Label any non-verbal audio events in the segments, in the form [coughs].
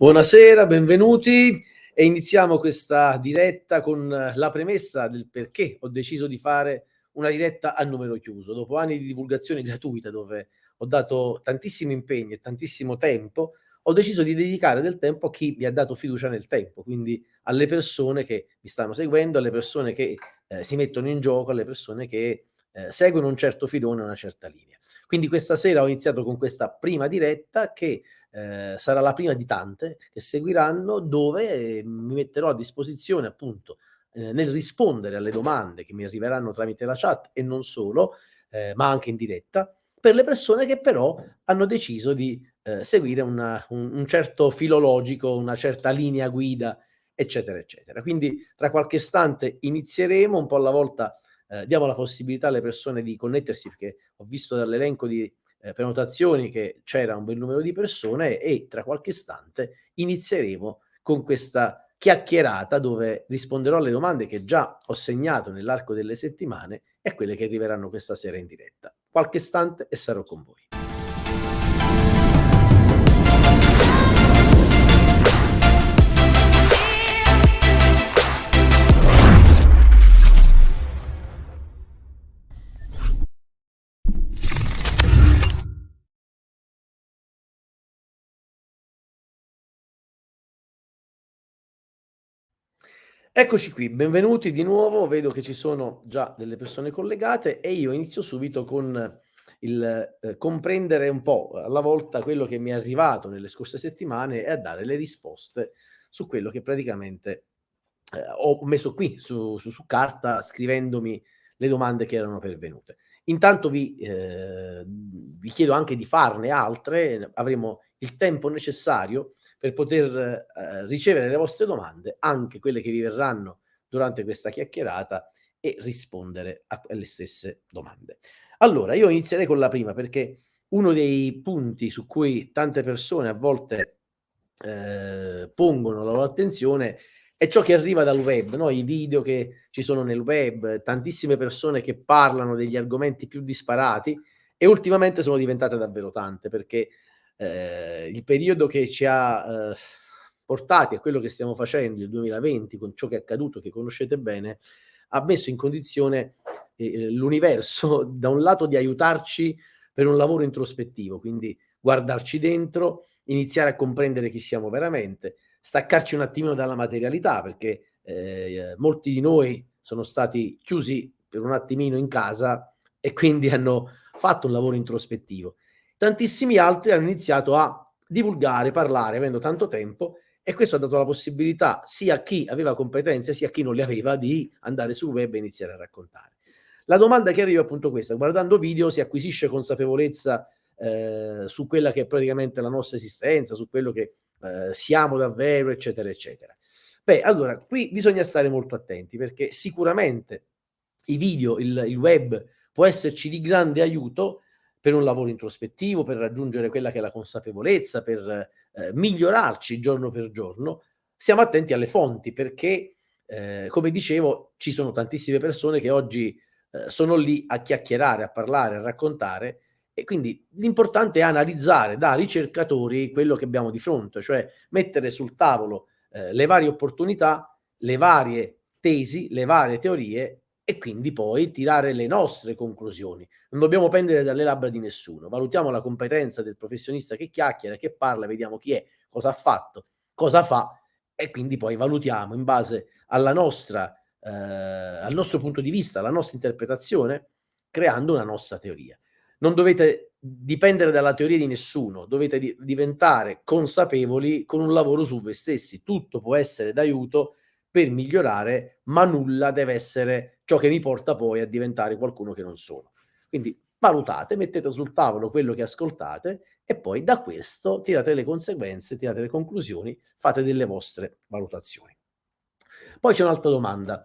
Buonasera, benvenuti e iniziamo questa diretta con la premessa del perché ho deciso di fare una diretta a numero chiuso. Dopo anni di divulgazione gratuita dove ho dato tantissimi impegni e tantissimo tempo, ho deciso di dedicare del tempo a chi mi ha dato fiducia nel tempo, quindi alle persone che mi stanno seguendo, alle persone che eh, si mettono in gioco, alle persone che eh, seguono un certo filone, una certa linea. Quindi questa sera ho iniziato con questa prima diretta che eh, sarà la prima di tante che seguiranno dove eh, mi metterò a disposizione appunto eh, nel rispondere alle domande che mi arriveranno tramite la chat e non solo, eh, ma anche in diretta, per le persone che però hanno deciso di eh, seguire una, un, un certo filologico, una certa linea guida, eccetera, eccetera. Quindi tra qualche istante inizieremo un po' alla volta eh, diamo la possibilità alle persone di connettersi perché ho visto dall'elenco di eh, prenotazioni che c'era un bel numero di persone e tra qualche istante inizieremo con questa chiacchierata dove risponderò alle domande che già ho segnato nell'arco delle settimane e quelle che arriveranno questa sera in diretta. Qualche istante e sarò con voi. Eccoci qui, benvenuti di nuovo. Vedo che ci sono già delle persone collegate e io inizio subito con il eh, comprendere un po' alla volta quello che mi è arrivato nelle scorse settimane e a dare le risposte su quello che praticamente eh, ho messo qui su, su, su, carta scrivendomi le domande che erano pervenute. Intanto vi, eh, vi chiedo anche di farne altre, avremo il tempo necessario per poter eh, ricevere le vostre domande, anche quelle che vi verranno durante questa chiacchierata e rispondere alle stesse domande. Allora, io inizierei con la prima perché uno dei punti su cui tante persone a volte eh, pongono la loro attenzione è ciò che arriva dal web, no? i video che ci sono nel web, tantissime persone che parlano degli argomenti più disparati e ultimamente sono diventate davvero tante perché eh, il periodo che ci ha eh, portati a quello che stiamo facendo, il 2020, con ciò che è accaduto, che conoscete bene, ha messo in condizione eh, l'universo, [laughs] da un lato, di aiutarci per un lavoro introspettivo, quindi guardarci dentro, iniziare a comprendere chi siamo veramente, staccarci un attimino dalla materialità, perché eh, molti di noi sono stati chiusi per un attimino in casa e quindi hanno fatto un lavoro introspettivo tantissimi altri hanno iniziato a divulgare, parlare, avendo tanto tempo, e questo ha dato la possibilità sia a chi aveva competenze sia a chi non le aveva di andare sul web e iniziare a raccontare. La domanda che arriva è appunto questa, guardando video si acquisisce consapevolezza eh, su quella che è praticamente la nostra esistenza, su quello che eh, siamo davvero, eccetera, eccetera. Beh, allora, qui bisogna stare molto attenti perché sicuramente i video, il, il web può esserci di grande aiuto, per un lavoro introspettivo, per raggiungere quella che è la consapevolezza, per eh, migliorarci giorno per giorno, siamo attenti alle fonti perché, eh, come dicevo, ci sono tantissime persone che oggi eh, sono lì a chiacchierare, a parlare, a raccontare e quindi l'importante è analizzare da ricercatori quello che abbiamo di fronte, cioè mettere sul tavolo eh, le varie opportunità, le varie tesi, le varie teorie e quindi poi tirare le nostre conclusioni. Non dobbiamo pendere dalle labbra di nessuno, valutiamo la competenza del professionista che chiacchiera, che parla, vediamo chi è, cosa ha fatto, cosa fa e quindi poi valutiamo in base alla nostra, eh, al nostro punto di vista, alla nostra interpretazione, creando una nostra teoria. Non dovete dipendere dalla teoria di nessuno, dovete di diventare consapevoli con un lavoro su voi stessi. Tutto può essere d'aiuto per migliorare, ma nulla deve essere ciò che mi porta poi a diventare qualcuno che non sono. Quindi valutate, mettete sul tavolo quello che ascoltate e poi da questo tirate le conseguenze, tirate le conclusioni, fate delle vostre valutazioni. Poi c'è un'altra domanda.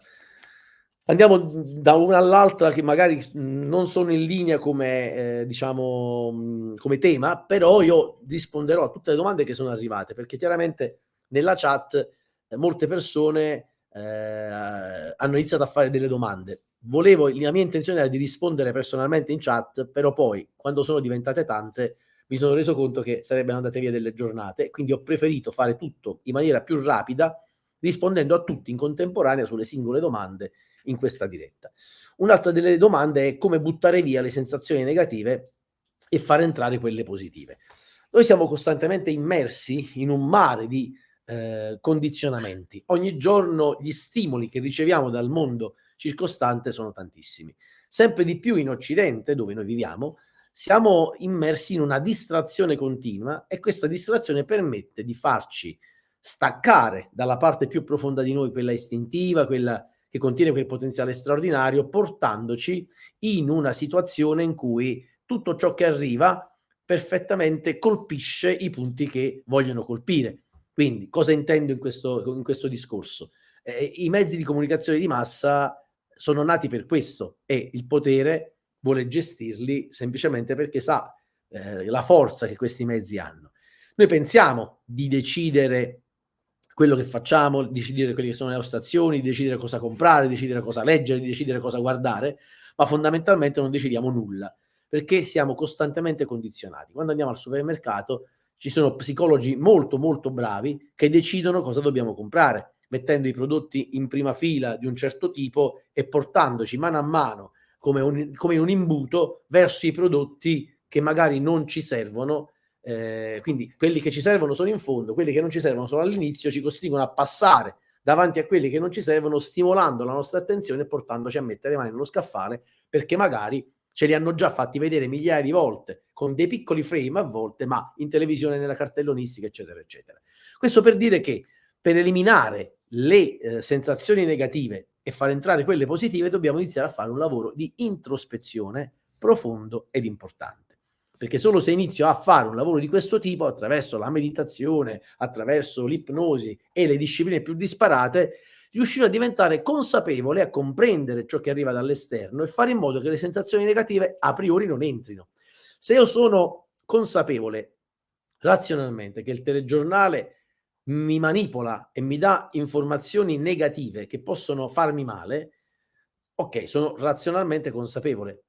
Andiamo da una all'altra che magari non sono in linea come, eh, diciamo, come tema, però io risponderò a tutte le domande che sono arrivate, perché chiaramente nella chat molte persone eh, hanno iniziato a fare delle domande. Volevo, la mia intenzione era di rispondere personalmente in chat, però poi quando sono diventate tante mi sono reso conto che sarebbero andate via delle giornate, quindi ho preferito fare tutto in maniera più rapida, rispondendo a tutti in contemporanea sulle singole domande in questa diretta. Un'altra delle domande è come buttare via le sensazioni negative e far entrare quelle positive. Noi siamo costantemente immersi in un mare di eh, condizionamenti. Ogni giorno gli stimoli che riceviamo dal mondo circostante sono tantissimi. Sempre di più in Occidente, dove noi viviamo, siamo immersi in una distrazione continua e questa distrazione permette di farci staccare dalla parte più profonda di noi, quella istintiva, quella che contiene quel potenziale straordinario, portandoci in una situazione in cui tutto ciò che arriva perfettamente colpisce i punti che vogliono colpire. Quindi, cosa intendo in questo, in questo discorso? Eh, I mezzi di comunicazione di massa sono nati per questo e il potere vuole gestirli semplicemente perché sa eh, la forza che questi mezzi hanno. Noi pensiamo di decidere quello che facciamo, di decidere quelle che sono le nostre azioni, di decidere cosa comprare, di decidere cosa leggere, di decidere cosa guardare, ma fondamentalmente non decidiamo nulla, perché siamo costantemente condizionati. Quando andiamo al supermercato ci sono psicologi molto molto bravi che decidono cosa dobbiamo comprare, mettendo i prodotti in prima fila di un certo tipo e portandoci mano a mano come, un, come un imbuto verso i prodotti che magari non ci servono eh, quindi quelli che ci servono sono in fondo, quelli che non ci servono sono all'inizio, ci costringono a passare davanti a quelli che non ci servono, stimolando la nostra attenzione e portandoci a mettere mani nello scaffale, perché magari ce li hanno già fatti vedere migliaia di volte, con dei piccoli frame a volte, ma in televisione, nella cartellonistica, eccetera, eccetera. Questo per dire che per eliminare le eh, sensazioni negative e far entrare quelle positive, dobbiamo iniziare a fare un lavoro di introspezione profondo ed importante perché solo se inizio a fare un lavoro di questo tipo attraverso la meditazione, attraverso l'ipnosi e le discipline più disparate, riuscirò a diventare consapevole, a comprendere ciò che arriva dall'esterno e fare in modo che le sensazioni negative a priori non entrino. Se io sono consapevole razionalmente che il telegiornale mi manipola e mi dà informazioni negative che possono farmi male, ok, sono razionalmente consapevole,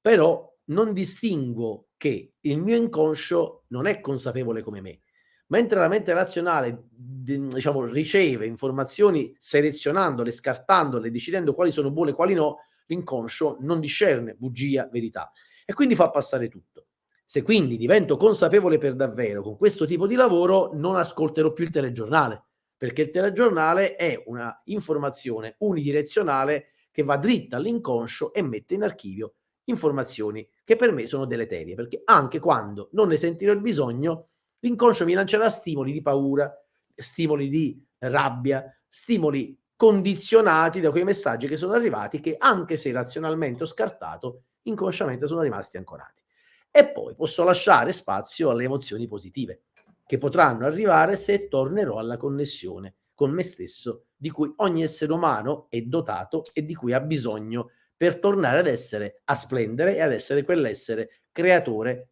però non distingo che il mio inconscio non è consapevole come me, mentre la mente razionale diciamo, riceve informazioni selezionandole, scartandole, decidendo quali sono buone e quali no, l'inconscio non discerne bugia, verità e quindi fa passare tutto. Se quindi divento consapevole per davvero con questo tipo di lavoro, non ascolterò più il telegiornale, perché il telegiornale è una informazione unidirezionale che va dritta all'inconscio e mette in archivio informazioni che per me sono deleterie, perché anche quando non ne sentirò il bisogno, l'inconscio mi lancerà stimoli di paura, stimoli di rabbia, stimoli condizionati da quei messaggi che sono arrivati che anche se razionalmente ho scartato, inconsciamente sono rimasti ancorati. E poi posso lasciare spazio alle emozioni positive, che potranno arrivare se tornerò alla connessione con me stesso, di cui ogni essere umano è dotato e di cui ha bisogno per tornare ad essere, a splendere e ad essere quell'essere creatore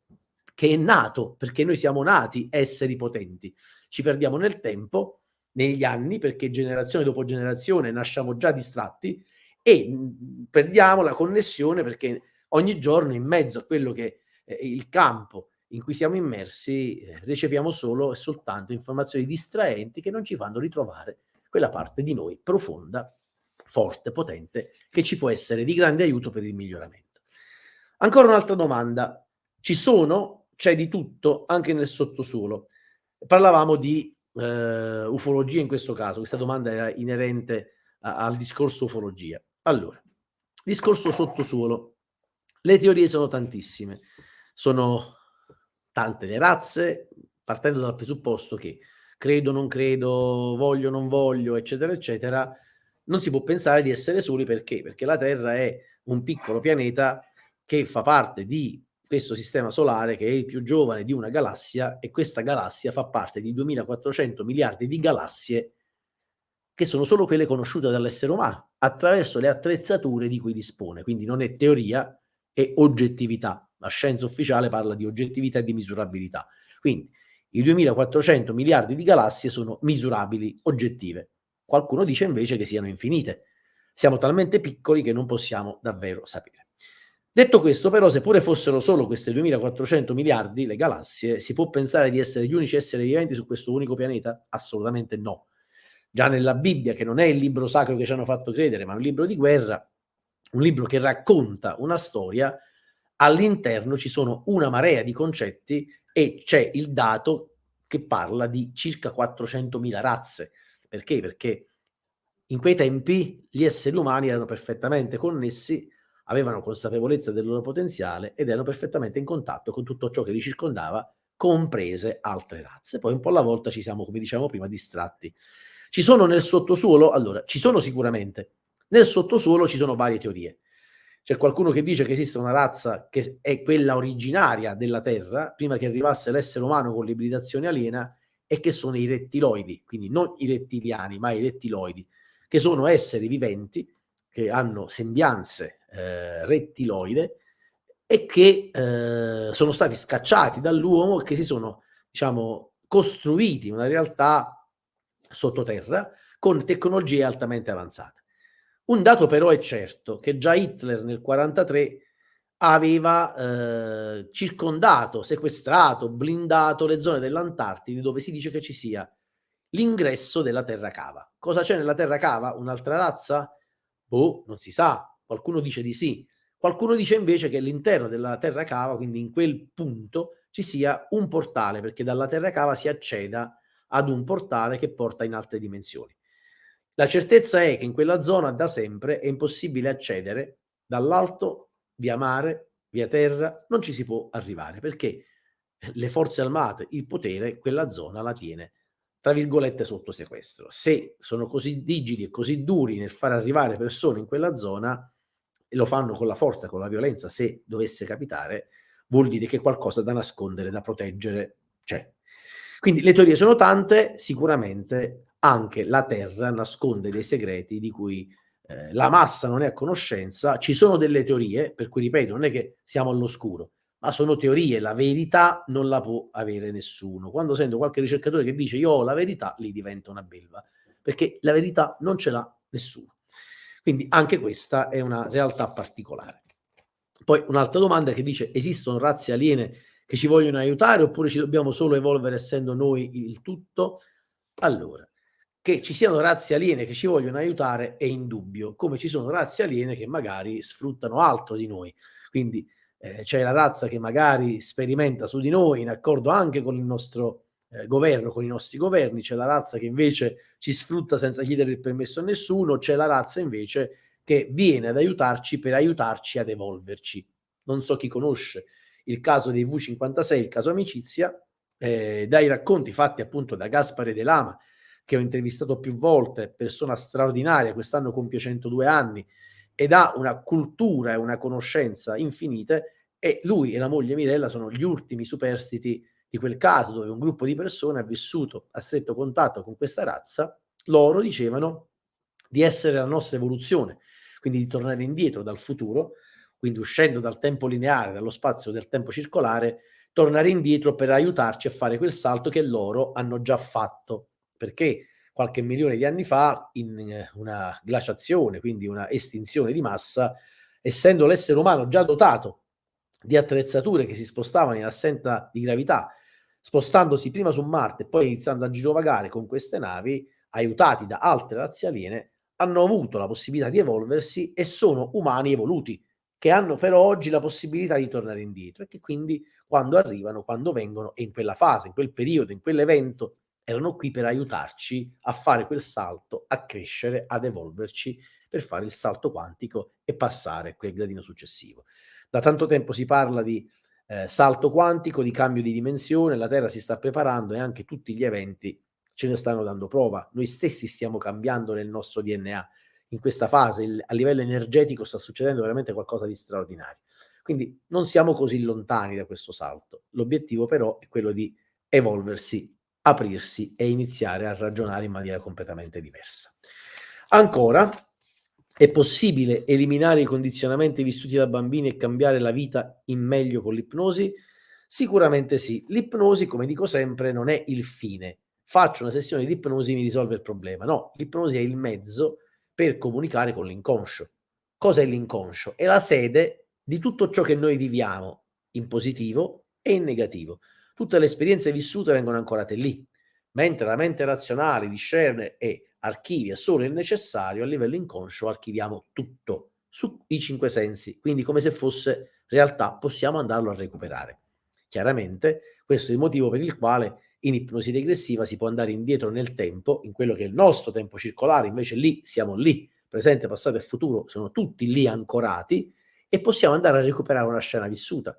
che è nato, perché noi siamo nati esseri potenti. Ci perdiamo nel tempo, negli anni, perché generazione dopo generazione nasciamo già distratti e mh, perdiamo la connessione perché ogni giorno in mezzo a quello che è il campo in cui siamo immersi eh, riceviamo solo e soltanto informazioni distraenti che non ci fanno ritrovare quella parte di noi profonda forte, potente, che ci può essere di grande aiuto per il miglioramento. Ancora un'altra domanda. Ci sono, c'è di tutto, anche nel sottosuolo. Parlavamo di eh, ufologia in questo caso, questa domanda era inerente a, al discorso ufologia. Allora, discorso sottosuolo. Le teorie sono tantissime, sono tante le razze, partendo dal presupposto che credo, non credo, voglio, non voglio, eccetera, eccetera, non si può pensare di essere soli perché? Perché la Terra è un piccolo pianeta che fa parte di questo sistema solare che è il più giovane di una galassia e questa galassia fa parte di 2400 miliardi di galassie che sono solo quelle conosciute dall'essere umano attraverso le attrezzature di cui dispone. Quindi non è teoria, è oggettività. La scienza ufficiale parla di oggettività e di misurabilità. Quindi i 2400 miliardi di galassie sono misurabili, oggettive. Qualcuno dice invece che siano infinite. Siamo talmente piccoli che non possiamo davvero sapere. Detto questo, però, seppure fossero solo queste 2400 miliardi le galassie, si può pensare di essere gli unici esseri viventi su questo unico pianeta? Assolutamente no. Già nella Bibbia, che non è il libro sacro che ci hanno fatto credere, ma un libro di guerra, un libro che racconta una storia, all'interno ci sono una marea di concetti e c'è il dato che parla di circa 400.000 razze. Perché? Perché in quei tempi gli esseri umani erano perfettamente connessi avevano consapevolezza del loro potenziale ed erano perfettamente in contatto con tutto ciò che li circondava, comprese altre razze. Poi un po' alla volta ci siamo, come diciamo prima, distratti. Ci sono nel sottosuolo? Allora, ci sono sicuramente. Nel sottosuolo ci sono varie teorie. C'è qualcuno che dice che esiste una razza che è quella originaria della Terra, prima che arrivasse l'essere umano con l'ibridazione aliena, e che sono i rettiloidi, quindi non i rettiliani, ma i rettiloidi, che sono esseri viventi che hanno sembianze eh, rettiloide e che eh, sono stati scacciati dall'uomo e che si sono, diciamo, costruiti una realtà sottoterra con tecnologie altamente avanzate. Un dato però è certo, che già Hitler nel 1943 aveva eh, circondato, sequestrato, blindato le zone dell'Antartide dove si dice che ci sia l'ingresso della terra cava. Cosa c'è nella terra cava? Un'altra razza? Boh, non si sa, qualcuno dice di sì, qualcuno dice invece che all'interno della terra cava, quindi in quel punto, ci sia un portale, perché dalla terra cava si acceda ad un portale che porta in altre dimensioni. La certezza è che in quella zona da sempre è impossibile accedere dall'alto, via mare, via terra, non ci si può arrivare perché le forze armate, il potere, quella zona la tiene tra virgolette, sotto sequestro. Se sono così rigidi e così duri nel far arrivare persone in quella zona, e lo fanno con la forza, con la violenza, se dovesse capitare, vuol dire che qualcosa da nascondere, da proteggere c'è. Quindi le teorie sono tante, sicuramente anche la Terra nasconde dei segreti di cui eh, la massa non è a conoscenza. Ci sono delle teorie, per cui ripeto, non è che siamo all'oscuro, ma sono teorie, la verità non la può avere nessuno. Quando sento qualche ricercatore che dice io ho la verità, lì diventa una belva, perché la verità non ce l'ha nessuno. Quindi anche questa è una realtà particolare. Poi un'altra domanda che dice esistono razze aliene che ci vogliono aiutare oppure ci dobbiamo solo evolvere essendo noi il tutto? Allora, che ci siano razze aliene che ci vogliono aiutare è indubbio, come ci sono razze aliene che magari sfruttano altro di noi. Quindi eh, c'è la razza che magari sperimenta su di noi in accordo anche con il nostro eh, governo, con i nostri governi, c'è la razza che invece ci sfrutta senza chiedere il permesso a nessuno, c'è la razza invece che viene ad aiutarci per aiutarci ad evolverci. Non so chi conosce il caso dei V56, il caso amicizia, eh, dai racconti fatti appunto da Gaspare De Lama, che ho intervistato più volte, persona straordinaria, quest'anno compie 102 anni, ed ha una cultura e una conoscenza infinite e lui e la moglie Mirella sono gli ultimi superstiti di quel caso dove un gruppo di persone ha vissuto a stretto contatto con questa razza, loro dicevano di essere la nostra evoluzione, quindi di tornare indietro dal futuro, quindi uscendo dal tempo lineare, dallo spazio del tempo circolare, tornare indietro per aiutarci a fare quel salto che loro hanno già fatto. Perché qualche milione di anni fa in eh, una glaciazione, quindi una estinzione di massa, essendo l'essere umano già dotato di attrezzature che si spostavano in assenza di gravità, spostandosi prima su Marte e poi iniziando a girovagare con queste navi, aiutati da altre razze aliene, hanno avuto la possibilità di evolversi e sono umani evoluti, che hanno però oggi la possibilità di tornare indietro e che quindi quando arrivano, quando vengono, e in quella fase, in quel periodo, in quell'evento erano qui per aiutarci a fare quel salto, a crescere, ad evolverci per fare il salto quantico e passare quel gradino successivo. Da tanto tempo si parla di eh, salto quantico, di cambio di dimensione, la Terra si sta preparando e anche tutti gli eventi ce ne stanno dando prova. Noi stessi stiamo cambiando nel nostro DNA. In questa fase il, a livello energetico sta succedendo veramente qualcosa di straordinario. Quindi non siamo così lontani da questo salto. L'obiettivo però è quello di evolversi aprirsi e iniziare a ragionare in maniera completamente diversa. Ancora, è possibile eliminare i condizionamenti vissuti da bambini e cambiare la vita in meglio con l'ipnosi? Sicuramente sì. L'ipnosi, come dico sempre, non è il fine. Faccio una sessione di ipnosi e mi risolve il problema. No, l'ipnosi è il mezzo per comunicare con l'inconscio. Cos'è l'inconscio? È la sede di tutto ciò che noi viviamo in positivo e in negativo. Tutte le esperienze vissute vengono ancorate lì, mentre la mente razionale discerne e archivia solo il necessario, a livello inconscio archiviamo tutto sui cinque sensi, quindi come se fosse realtà possiamo andarlo a recuperare. Chiaramente questo è il motivo per il quale in ipnosi regressiva si può andare indietro nel tempo, in quello che è il nostro tempo circolare, invece lì siamo lì, presente, passato e futuro sono tutti lì ancorati e possiamo andare a recuperare una scena vissuta,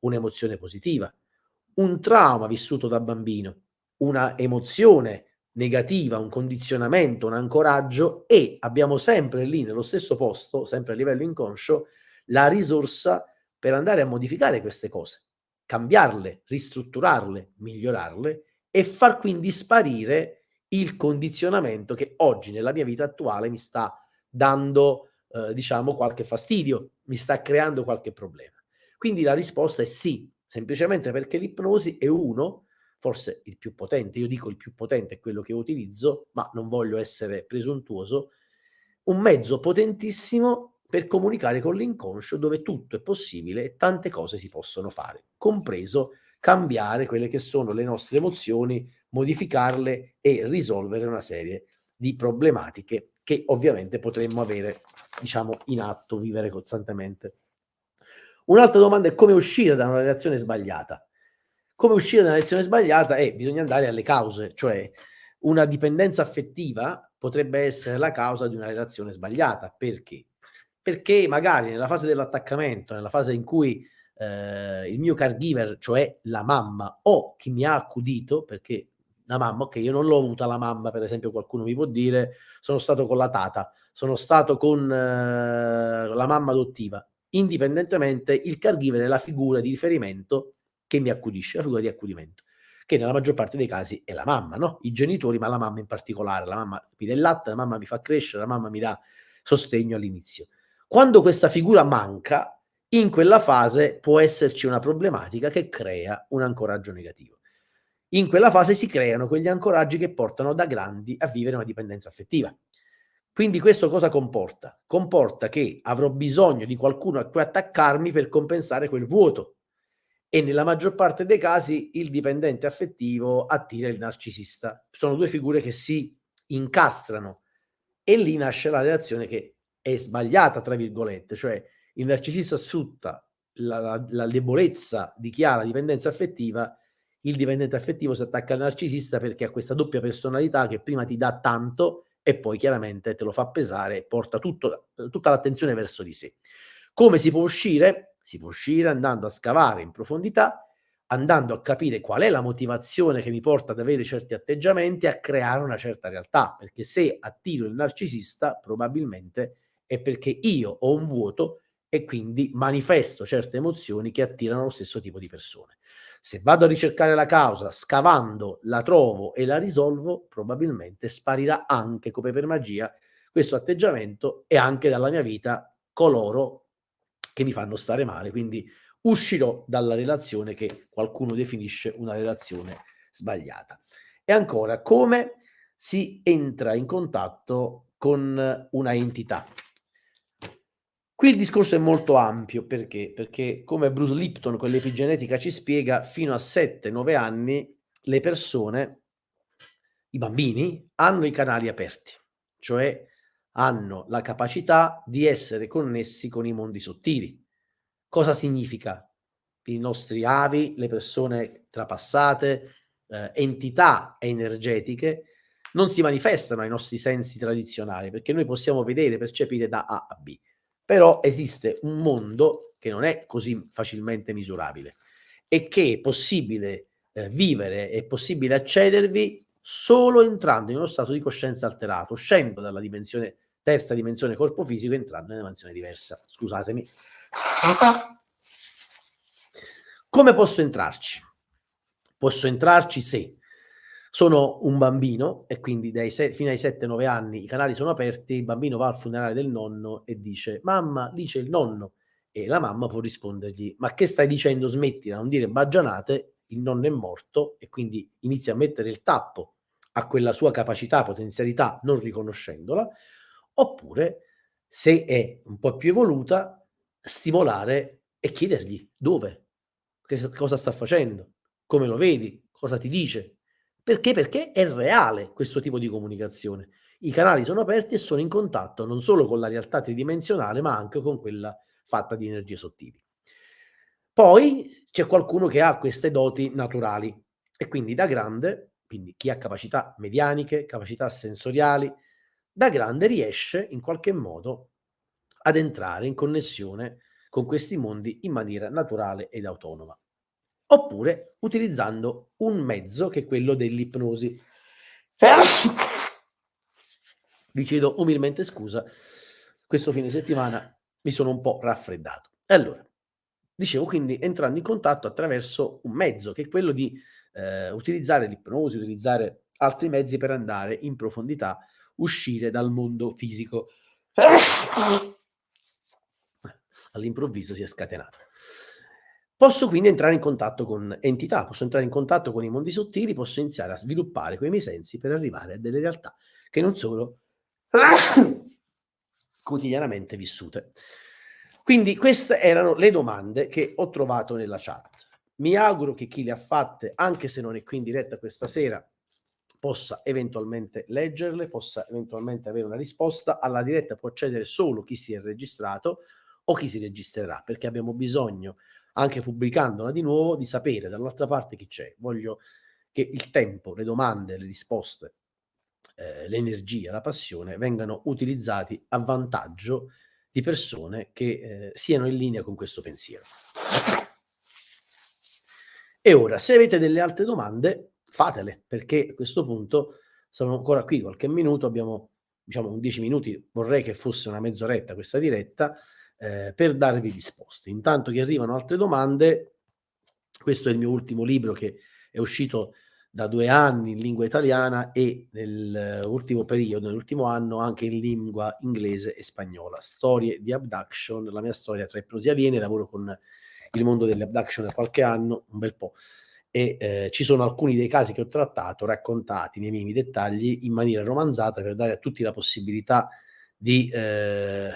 un'emozione positiva, un trauma vissuto da bambino, una emozione negativa, un condizionamento, un ancoraggio e abbiamo sempre lì nello stesso posto, sempre a livello inconscio, la risorsa per andare a modificare queste cose, cambiarle, ristrutturarle, migliorarle e far quindi sparire il condizionamento che oggi nella mia vita attuale mi sta dando, eh, diciamo, qualche fastidio, mi sta creando qualche problema. Quindi la risposta è sì, semplicemente perché l'ipnosi è uno, forse il più potente, io dico il più potente è quello che utilizzo, ma non voglio essere presuntuoso, un mezzo potentissimo per comunicare con l'inconscio dove tutto è possibile e tante cose si possono fare, compreso cambiare quelle che sono le nostre emozioni, modificarle e risolvere una serie di problematiche che ovviamente potremmo avere, diciamo, in atto, vivere costantemente. Un'altra domanda è come uscire da una relazione sbagliata. Come uscire da una relazione sbagliata? è bisogna andare alle cause, cioè una dipendenza affettiva potrebbe essere la causa di una relazione sbagliata. Perché? perché magari nella fase dell'attaccamento, nella fase in cui eh, il mio caregiver, cioè la mamma o chi mi ha accudito, perché la mamma, ok, io non l'ho avuta la mamma, per esempio qualcuno mi può dire, sono stato con la tata, sono stato con eh, la mamma adottiva, indipendentemente il caregiver è la figura di riferimento che mi accudisce, la figura di accudimento, che nella maggior parte dei casi è la mamma, no? I genitori, ma la mamma in particolare, la mamma mi dà il latte, la mamma mi fa crescere, la mamma mi dà sostegno all'inizio. Quando questa figura manca, in quella fase può esserci una problematica che crea un ancoraggio negativo. In quella fase si creano quegli ancoraggi che portano da grandi a vivere una dipendenza affettiva. Quindi questo cosa comporta? Comporta che avrò bisogno di qualcuno a cui attaccarmi per compensare quel vuoto. E nella maggior parte dei casi il dipendente affettivo attira il narcisista. Sono due figure che si incastrano e lì nasce la relazione che è sbagliata, tra virgolette, cioè il narcisista sfrutta la, la, la debolezza di chi ha la dipendenza affettiva, il dipendente affettivo si attacca al narcisista perché ha questa doppia personalità che prima ti dà tanto e poi chiaramente te lo fa pesare e porta tutto, tutta l'attenzione verso di sé. Come si può uscire? Si può uscire andando a scavare in profondità andando a capire qual è la motivazione che mi porta ad avere certi atteggiamenti, a creare una certa realtà, perché se attiro il narcisista, probabilmente è perché io ho un vuoto e quindi manifesto certe emozioni che attirano lo stesso tipo di persone. Se vado a ricercare la causa, scavando, la trovo e la risolvo, probabilmente sparirà anche come per magia questo atteggiamento e anche dalla mia vita coloro che mi fanno stare male. Quindi uscirò dalla relazione che qualcuno definisce una relazione sbagliata. E ancora, come si entra in contatto con una entità? Qui il discorso è molto ampio, perché? Perché come Bruce Lipton con l'epigenetica ci spiega, fino a 7-9 anni le persone, i bambini, hanno i canali aperti, cioè hanno la capacità di essere connessi con i mondi sottili. Cosa significa? I nostri avi, le persone trapassate, eh, entità energetiche, non si manifestano ai nostri sensi tradizionali, perché noi possiamo vedere, percepire da A a B però esiste un mondo che non è così facilmente misurabile e che è possibile eh, vivere, è possibile accedervi solo entrando in uno stato di coscienza alterato, uscendo dalla dimensione, terza dimensione corpo fisico entrando in una dimensione diversa. Scusatemi. Come posso entrarci? Posso entrarci se sono un bambino e quindi dai fino ai 7-9 anni i canali sono aperti, il bambino va al funerale del nonno e dice mamma, lì c'è il nonno e la mamma può rispondergli ma che stai dicendo, smetti di non dire baggianate, il nonno è morto e quindi inizia a mettere il tappo a quella sua capacità, potenzialità non riconoscendola, oppure se è un po' più evoluta stimolare e chiedergli dove, che cosa sta facendo, come lo vedi, cosa ti dice. Perché? Perché è reale questo tipo di comunicazione. I canali sono aperti e sono in contatto non solo con la realtà tridimensionale, ma anche con quella fatta di energie sottili. Poi c'è qualcuno che ha queste doti naturali e quindi da grande, quindi chi ha capacità medianiche, capacità sensoriali, da grande riesce in qualche modo ad entrare in connessione con questi mondi in maniera naturale ed autonoma. Oppure utilizzando un mezzo che è quello dell'ipnosi. Vi chiedo umilmente scusa, questo fine settimana mi sono un po' raffreddato. E allora, dicevo quindi entrando in contatto attraverso un mezzo che è quello di eh, utilizzare l'ipnosi, utilizzare altri mezzi per andare in profondità, uscire dal mondo fisico. All'improvviso si è scatenato. Posso quindi entrare in contatto con entità, posso entrare in contatto con i mondi sottili, posso iniziare a sviluppare quei miei sensi per arrivare a delle realtà che non sono quotidianamente vissute. Quindi queste erano le domande che ho trovato nella chat. Mi auguro che chi le ha fatte, anche se non è qui in diretta questa sera, possa eventualmente leggerle, possa eventualmente avere una risposta. Alla diretta può accedere solo chi si è registrato o chi si registrerà, perché abbiamo bisogno anche pubblicandola di nuovo, di sapere dall'altra parte chi c'è. Voglio che il tempo, le domande, le risposte, eh, l'energia, la passione vengano utilizzati a vantaggio di persone che eh, siano in linea con questo pensiero. E ora, se avete delle altre domande, fatele, perché a questo punto sono ancora qui qualche minuto, abbiamo diciamo 10 minuti, vorrei che fosse una mezz'oretta questa diretta, eh, per darvi risposte. Intanto che arrivano altre domande, questo è il mio ultimo libro che è uscito da due anni in lingua italiana e nell'ultimo periodo, nell'ultimo anno, anche in lingua inglese e spagnola. Storie di abduction, la mia storia tra ipnosi avviene, lavoro con il mondo delle abduction da qualche anno, un bel po', e eh, ci sono alcuni dei casi che ho trattato, raccontati nei minimi dettagli in maniera romanzata per dare a tutti la possibilità di eh,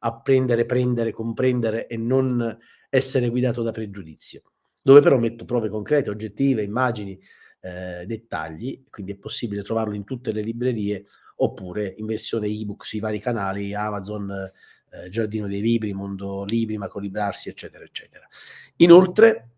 apprendere, prendere, comprendere e non essere guidato da pregiudizio, dove però metto prove concrete, oggettive, immagini, eh, dettagli, quindi è possibile trovarlo in tutte le librerie oppure in versione ebook sui vari canali Amazon, eh, Giardino dei Libri, Mondo Libri, Macolibrarsi, eccetera, eccetera. Inoltre,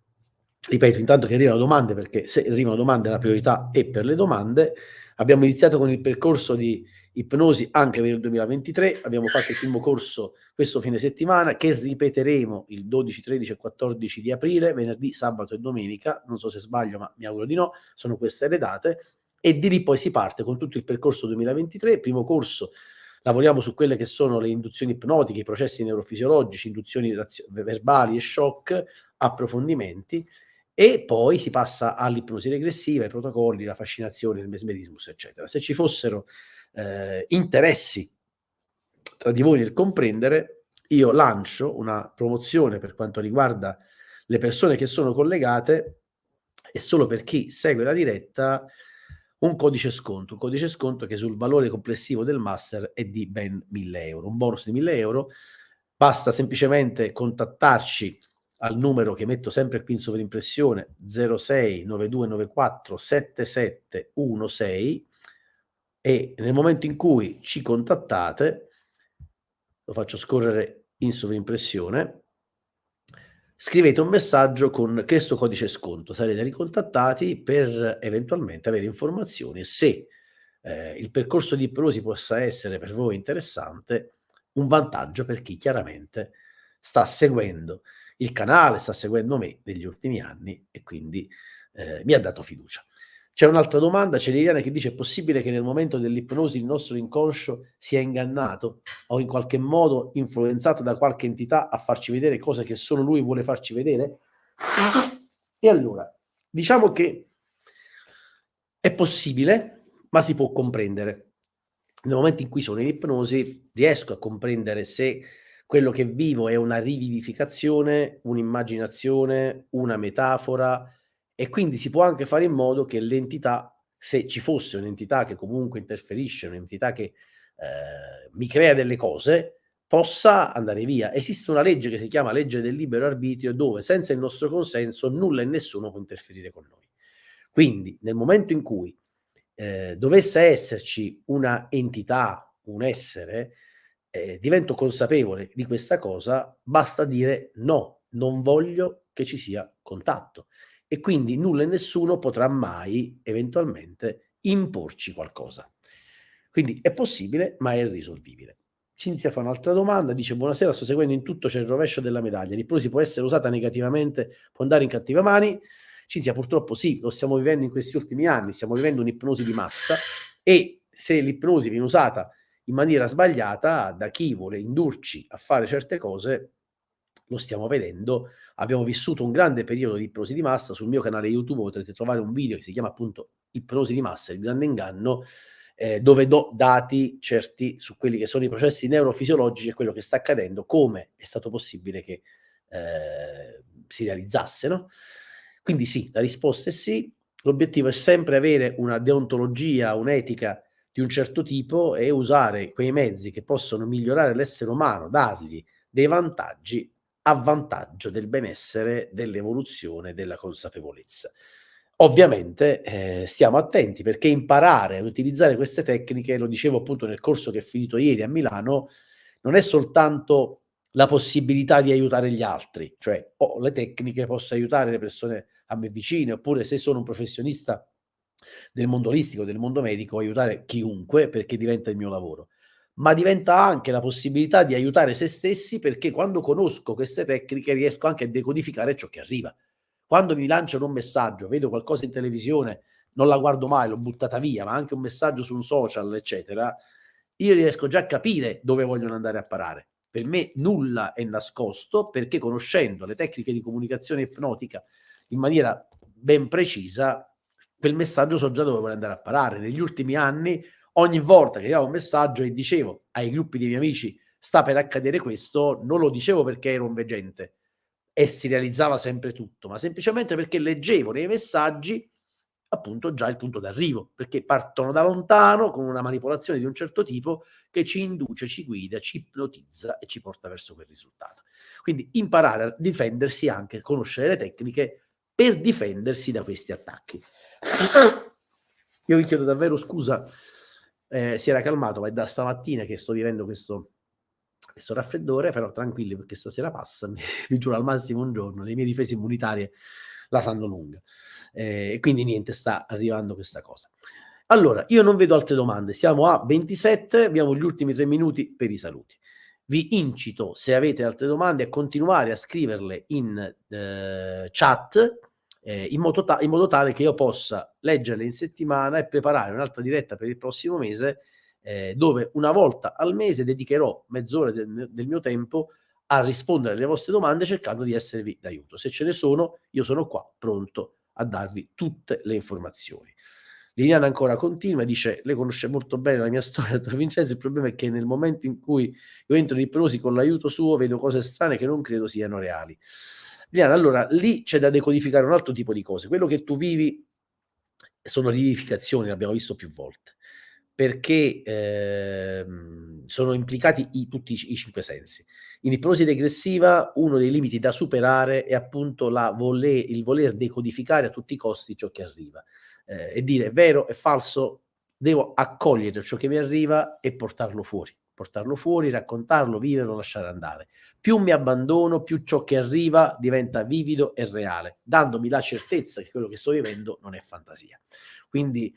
ripeto, intanto che arrivano domande, perché se arrivano domande la priorità è per le domande, abbiamo iniziato con il percorso di ipnosi anche per il 2023. Abbiamo fatto il primo corso questo fine settimana che ripeteremo il 12, 13 e 14 di aprile, venerdì, sabato e domenica. Non so se sbaglio, ma mi auguro di no. Sono queste le date. E di lì poi si parte con tutto il percorso 2023. Primo corso lavoriamo su quelle che sono le induzioni ipnotiche, i processi neurofisiologici, induzioni verbali e shock, approfondimenti e poi si passa all'ipnosi regressiva, ai protocolli, la fascinazione, il mesmerismus, eccetera. Se ci fossero eh, interessi tra di voi nel comprendere, io lancio una promozione per quanto riguarda le persone che sono collegate e solo per chi segue la diretta un codice sconto, un codice sconto che sul valore complessivo del master è di ben 1000 euro, un bonus di 1000 euro, basta semplicemente contattarci al numero che metto sempre qui in sovrimpressione 06 9294 7716 e nel momento in cui ci contattate, lo faccio scorrere in sovrimpressione, scrivete un messaggio con questo codice sconto, sarete ricontattati per eventualmente avere informazioni se eh, il percorso di ipnosi possa essere per voi interessante, un vantaggio per chi chiaramente sta seguendo il canale, sta seguendo me negli ultimi anni e quindi eh, mi ha dato fiducia. C'è un'altra domanda, c'è Liliana che dice: è possibile che nel momento dell'ipnosi il nostro inconscio sia ingannato o in qualche modo influenzato da qualche entità a farci vedere cose che solo lui vuole farci vedere? E allora, diciamo che è possibile, ma si può comprendere. Nel momento in cui sono in ipnosi, riesco a comprendere se quello che vivo è una rivivificazione, un'immaginazione, una metafora, e quindi si può anche fare in modo che l'entità, se ci fosse un'entità che comunque interferisce, un'entità che eh, mi crea delle cose, possa andare via. Esiste una legge che si chiama legge del libero arbitrio dove senza il nostro consenso nulla e nessuno può interferire con noi. Quindi nel momento in cui eh, dovesse esserci una entità, un essere, eh, divento consapevole di questa cosa, basta dire no, non voglio che ci sia contatto. E quindi nulla e nessuno potrà mai eventualmente imporci qualcosa. Quindi è possibile, ma è irrisolvibile. Cinzia fa un'altra domanda, dice buonasera, sto seguendo in tutto, c'è il rovescio della medaglia, l'ipnosi può essere usata negativamente, può andare in cattive mani? Cinzia purtroppo sì, lo stiamo vivendo in questi ultimi anni, stiamo vivendo un'ipnosi di massa e se l'ipnosi viene usata in maniera sbagliata da chi vuole indurci a fare certe cose, lo stiamo vedendo, abbiamo vissuto un grande periodo di ipnosi di massa, sul mio canale YouTube potrete trovare un video che si chiama appunto ipnosi di massa, il grande inganno, eh, dove do dati certi su quelli che sono i processi neurofisiologici e quello che sta accadendo, come è stato possibile che eh, si realizzasse. No? Quindi sì, la risposta è sì, l'obiettivo è sempre avere una deontologia, un'etica di un certo tipo e usare quei mezzi che possono migliorare l'essere umano, dargli dei vantaggi a vantaggio del benessere, dell'evoluzione, della consapevolezza. Ovviamente eh, stiamo attenti perché imparare ad utilizzare queste tecniche, lo dicevo appunto nel corso che è finito ieri a Milano, non è soltanto la possibilità di aiutare gli altri, cioè oh, le tecniche, posso aiutare le persone a me vicine, oppure se sono un professionista del mondo olistico, del mondo medico, aiutare chiunque perché diventa il mio lavoro, ma diventa anche la possibilità di aiutare se stessi perché quando conosco queste tecniche riesco anche a decodificare ciò che arriva. Quando mi lanciano un messaggio, vedo qualcosa in televisione, non la guardo mai, l'ho buttata via, ma anche un messaggio su un social, eccetera, io riesco già a capire dove vogliono andare a parare. Per me nulla è nascosto perché conoscendo le tecniche di comunicazione ipnotica in maniera ben precisa, quel messaggio so già dove vuole andare a parare. Negli ultimi anni, ogni volta che avevo un messaggio e dicevo ai gruppi dei miei amici sta per accadere questo, non lo dicevo perché ero un veggente, e si realizzava sempre tutto, ma semplicemente perché leggevo nei messaggi appunto già il punto d'arrivo, perché partono da lontano con una manipolazione di un certo tipo che ci induce, ci guida, ci ipnotizza e ci porta verso quel risultato. Quindi imparare a difendersi anche, conoscere le tecniche per difendersi da questi attacchi. [coughs] Io vi chiedo davvero scusa, eh, si era calmato, ma è da stamattina che sto vivendo questo questo raffreddore, però tranquilli perché stasera passa, [laughs] mi dura al massimo un giorno, le mie difese immunitarie la sanno lunga. Eh, e quindi niente, sta arrivando questa cosa. Allora, io non vedo altre domande, siamo a 27, abbiamo gli ultimi tre minuti per i saluti. Vi incito, se avete altre domande, a continuare a scriverle in eh, chat eh, in, modo in modo tale che io possa leggerle in settimana e preparare un'altra diretta per il prossimo mese eh, dove una volta al mese dedicherò mezz'ora del, del mio tempo a rispondere alle vostre domande cercando di esservi d'aiuto. Se ce ne sono, io sono qua pronto a darvi tutte le informazioni. Liliana ancora continua e dice: Lei conosce molto bene la mia [laughs] storia, dottor Vincenzo. Il problema è che nel momento in cui io entro in ipnosi con l'aiuto suo, vedo cose strane che non credo siano reali. Liliana, allora lì c'è da decodificare un altro tipo di cose. Quello che tu vivi sono rivivificazioni, l'abbiamo visto più volte perché ehm, sono implicati i, tutti i, i, cinque sensi. In ipnosi regressiva uno dei limiti da superare è appunto voler, il voler decodificare a tutti i costi ciò che arriva eh, e dire è vero, è falso, devo accogliere ciò che mi arriva e portarlo fuori, portarlo fuori, raccontarlo, viverlo, lasciare andare. Più mi abbandono, più ciò che arriva diventa vivido e reale, dandomi la certezza che quello che sto vivendo non è fantasia. Quindi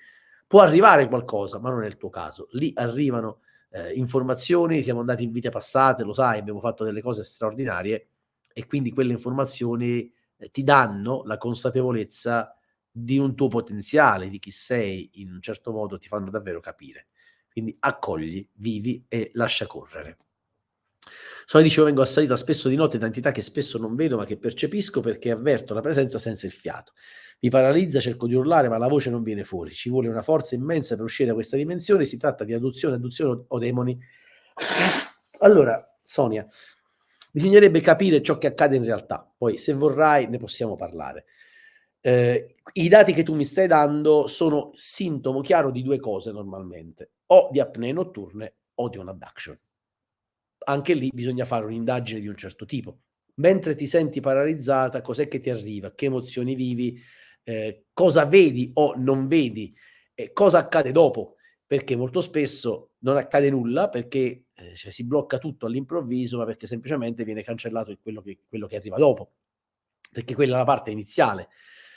Può arrivare qualcosa, ma non è il tuo caso. Lì arrivano eh, informazioni, siamo andati in vite passate, lo sai, abbiamo fatto delle cose straordinarie e quindi quelle informazioni eh, ti danno la consapevolezza di un tuo potenziale, di chi sei, in un certo modo ti fanno davvero capire. Quindi accogli, vivi e lascia correre. Sono dicevo vengo assalita spesso di notte da entità che spesso non vedo ma che percepisco perché avverto la presenza senza il fiato. Mi paralizza, cerco di urlare, ma la voce non viene fuori. Ci vuole una forza immensa per uscire da questa dimensione. Si tratta di adozione, adduzione o demoni. Allora, Sonia, bisognerebbe capire ciò che accade in realtà. Poi, se vorrai, ne possiamo parlare. Eh, I dati che tu mi stai dando sono sintomo chiaro di due cose normalmente, o di apnee notturne o di un abduction. anche lì bisogna fare un'indagine di un certo tipo. Mentre ti senti paralizzata, cos'è che ti arriva? Che emozioni vivi? Eh, cosa vedi o non vedi? Eh, cosa accade dopo? Perché molto spesso non accade nulla perché eh, cioè, si blocca tutto all'improvviso, ma perché semplicemente viene cancellato quello che, quello che arriva dopo, perché quella è la parte iniziale.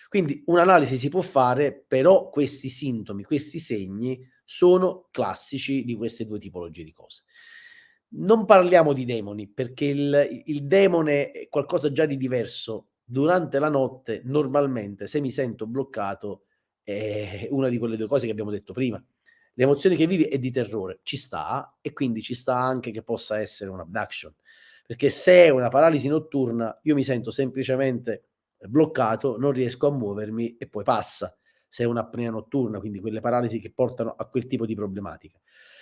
Quindi un'analisi si può fare, però questi sintomi, questi segni sono classici di queste due tipologie di cose. Non parliamo di demoni, perché il, il demone è qualcosa già di diverso. Durante la notte, normalmente, se mi sento bloccato, è una di quelle due cose che abbiamo detto prima. Le emozioni che vivi è di terrore, ci sta, e quindi ci sta anche che possa essere un abduction. Perché se è una paralisi notturna, io mi sento semplicemente bloccato, non riesco a muovermi e poi passa. Se è un'apnea notturna, quindi quelle paralisi che portano a quel tipo di problematica.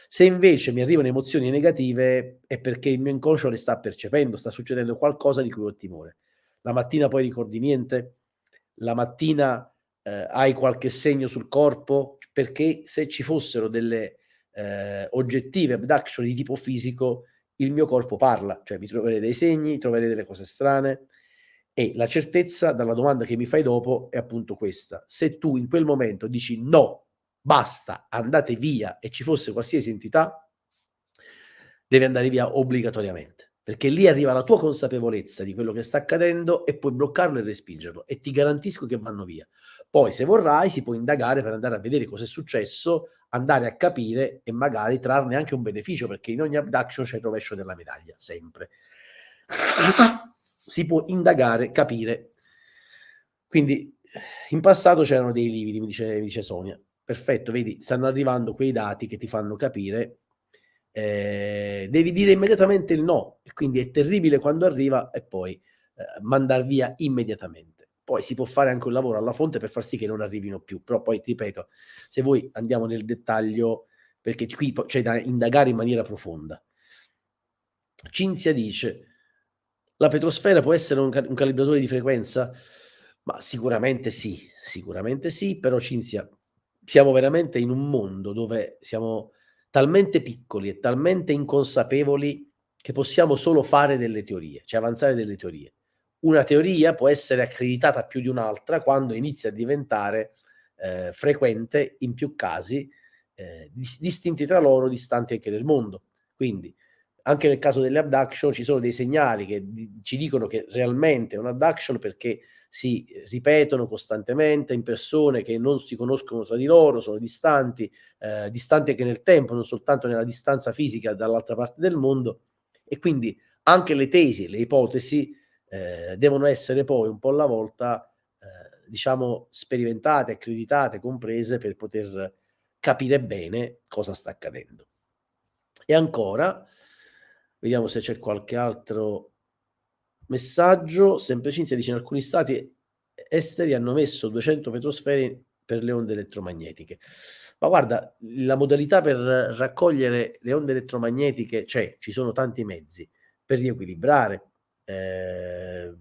Se invece mi arrivano emozioni negative è perché il mio inconscio le sta percependo, sta succedendo qualcosa di cui ho timore. La mattina poi ricordi niente? La mattina eh, hai qualche segno sul corpo? Perché se ci fossero delle eh, oggettive abduction di tipo fisico, il mio corpo parla, cioè mi troverei dei segni, troverei delle cose strane e la certezza dalla domanda che mi fai dopo è appunto questa. Se tu in quel momento dici no, basta, andate via e ci fosse qualsiasi entità, deve andare via obbligatoriamente, perché lì arriva la tua consapevolezza di quello che sta accadendo e puoi bloccarlo e respingerlo e ti garantisco che vanno via. Poi se vorrai si può indagare per andare a vedere cosa è successo, andare a capire e magari trarne anche un beneficio, perché in ogni abduction c'è il rovescio della medaglia, sempre. Si può indagare, capire. Quindi in passato c'erano dei lividi, mi dice, mi dice Sonia perfetto, vedi, stanno arrivando quei dati che ti fanno capire, eh, devi dire immediatamente il no, e quindi è terribile quando arriva e poi eh, mandar via immediatamente. Poi si può fare anche un lavoro alla fonte per far sì che non arrivino più, però poi ti ripeto, se voi andiamo nel dettaglio, perché qui c'è da indagare in maniera profonda. Cinzia dice, la petrosfera può essere un, un calibratore di frequenza? Ma sicuramente sì, sicuramente sì, però Cinzia, siamo veramente in un mondo dove siamo talmente piccoli e talmente inconsapevoli che possiamo solo fare delle teorie, cioè avanzare delle teorie. Una teoria può essere accreditata più di un'altra quando inizia a diventare eh, frequente in più casi, eh, distinti tra loro, distanti anche nel mondo. Quindi, anche nel caso delle abduction ci sono dei segnali che ci dicono che realmente è un abduction perché si ripetono costantemente in persone che non si conoscono tra di loro, sono distanti, eh, distanti anche nel tempo, non soltanto nella distanza fisica dall'altra parte del mondo e quindi anche le tesi, le ipotesi eh, devono essere poi un po' alla volta eh, diciamo sperimentate, accreditate, comprese per poter capire bene cosa sta accadendo. E ancora, vediamo se c'è qualche altro Messaggio, sempre Cinzia dice in alcuni stati esteri hanno messo 200 petrosfere per le onde elettromagnetiche. Ma guarda, la modalità per raccogliere le onde elettromagnetiche c'è, ci sono tanti mezzi per riequilibrare, eh,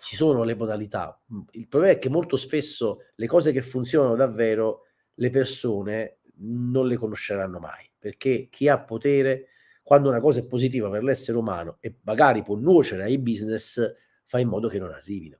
ci sono le modalità. Il problema è che molto spesso le cose che funzionano davvero le persone non le conosceranno mai, perché chi ha potere quando una cosa è positiva per l'essere umano e magari può nuocere ai business, fa in modo che non arrivino.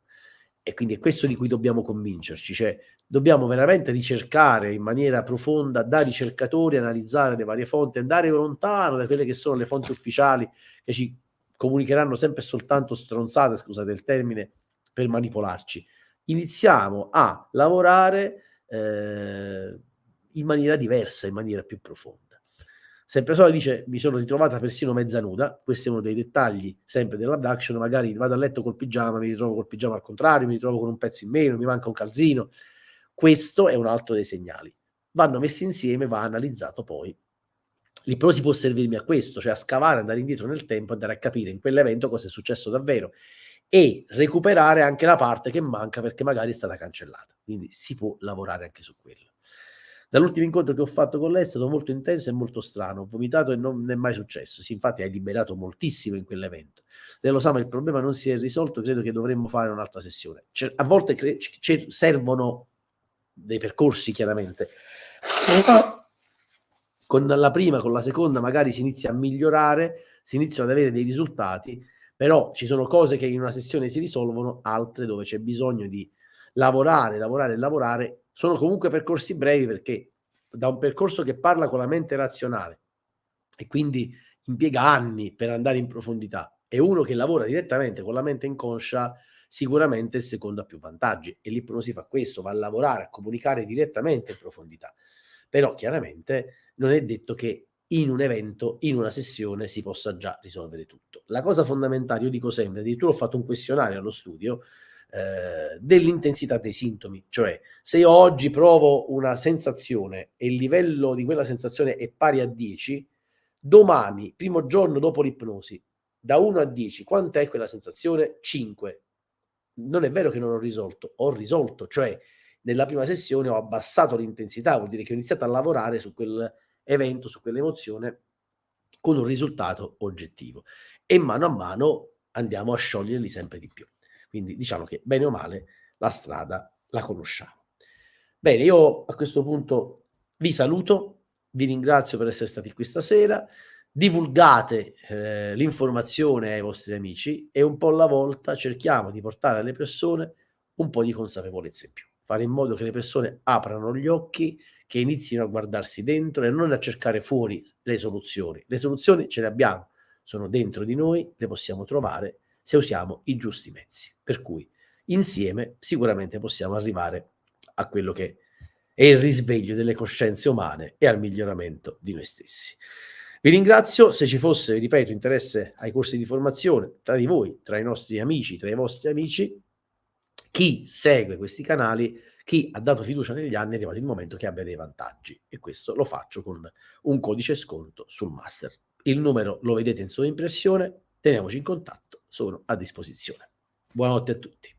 E quindi è questo di cui dobbiamo convincerci, cioè dobbiamo veramente ricercare in maniera profonda, da ricercatori, analizzare le varie fonti, andare lontano da quelle che sono le fonti ufficiali che ci comunicheranno sempre soltanto stronzate, scusate il termine, per manipolarci. Iniziamo a lavorare eh, in maniera diversa, in maniera più profonda. Sempre Sola dice, mi sono ritrovata persino mezza nuda, questo è uno dei dettagli sempre dell'abduction, magari vado a letto col pigiama, mi ritrovo col pigiama al contrario, mi ritrovo con un pezzo in meno, mi manca un calzino. Questo è un altro dei segnali. Vanno messi insieme, va analizzato poi. L'ipnosi può servirmi a questo, cioè a scavare, andare indietro nel tempo, andare a capire in quell'evento cosa è successo davvero e recuperare anche la parte che manca perché magari è stata cancellata. Quindi si può lavorare anche su quello. Dall'ultimo incontro che ho fatto con lei è stato molto intenso e molto strano. Ho vomitato e non è mai successo. Sì, infatti hai liberato moltissimo in quell'evento. Lei lo sa, ma il problema non si è risolto. Credo che dovremmo fare un'altra sessione. Cioè, a volte servono dei percorsi, chiaramente. Con la prima, con la seconda, magari si inizia a migliorare. si iniziano ad avere dei risultati, però ci sono cose che in una sessione si risolvono, altre dove c'è bisogno di lavorare, lavorare, lavorare. Sono comunque percorsi brevi perché da un percorso che parla con la mente razionale e quindi impiega anni per andare in profondità e uno che lavora direttamente con la mente inconscia sicuramente il secondo ha più vantaggi e l'ipnosi fa questo, va a lavorare, a comunicare direttamente in profondità. Però chiaramente non è detto che in un evento, in una sessione si possa già risolvere tutto. La cosa fondamentale, io dico sempre, addirittura ho fatto un questionario allo studio eh, dell'intensità dei sintomi, cioè se io oggi provo una sensazione e il livello di quella sensazione è pari a 10, domani, primo giorno dopo l'ipnosi, da 1 a 10, quant'è quella sensazione? 5 non è vero che non ho risolto, ho risolto, cioè nella prima sessione ho abbassato l'intensità, vuol dire che ho iniziato a lavorare su quell'evento, su quell'emozione con un risultato oggettivo e mano a mano andiamo a scioglierli sempre di più. Quindi diciamo che bene o male la strada la conosciamo. Bene, io a questo punto vi saluto, vi ringrazio per essere stati qui stasera divulgate eh, l'informazione ai vostri amici e un po' alla volta cerchiamo di portare alle persone un po' di consapevolezza in più, fare in modo che le persone aprano gli occhi, che inizino a guardarsi dentro e non a cercare fuori le soluzioni. Le soluzioni ce le abbiamo, sono dentro di noi, le possiamo trovare se usiamo i giusti mezzi. Per cui insieme sicuramente possiamo arrivare a quello che è il risveglio delle coscienze umane e al miglioramento di noi stessi. Vi ringrazio, se ci fosse, ripeto, interesse ai corsi di formazione tra di voi, tra i nostri amici, tra i vostri amici, chi segue questi canali, chi ha dato fiducia negli anni, è arrivato il momento che abbia dei vantaggi e questo lo faccio con un codice sconto sul master. Il numero lo vedete in sovraimpressione, teniamoci in contatto, sono a disposizione. Buonanotte a tutti.